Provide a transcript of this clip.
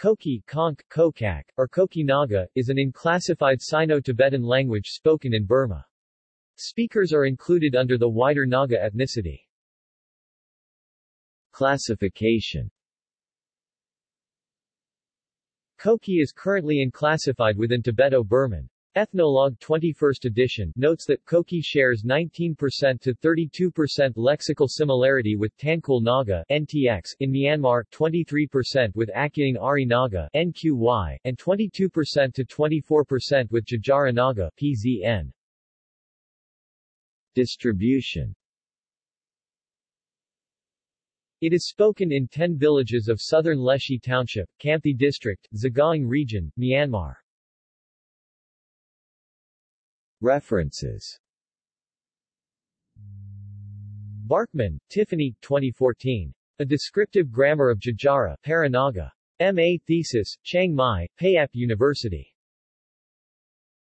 Koki, Konk, Kokak, or Koki Naga, is an unclassified Sino-Tibetan language spoken in Burma. Speakers are included under the wider Naga ethnicity. Classification Koki is currently unclassified within Tibeto-Burman. Ethnologue 21st edition notes that Koki shares 19% to 32% lexical similarity with Tangkhul Naga NTX in Myanmar, 23% with Akyaung Ari Naga NQY, and 22% to 24% with Jejara Naga PZN. Distribution It is spoken in 10 villages of southern Leshi Township, Hkamti District, Sagaing Region, Myanmar. References Barkman, Tiffany, 2014. A Descriptive Grammar of Jejara, Paranaga. M.A. Thesis, Chiang Mai, Payap University.